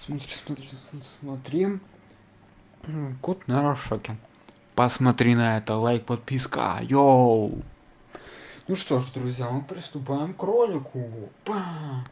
Смотри, смотри, смотри. Кот на шоке. Посмотри на это, лайк, подписка. Йоу! Ну что ж, друзья, мы приступаем к ролику. Бам!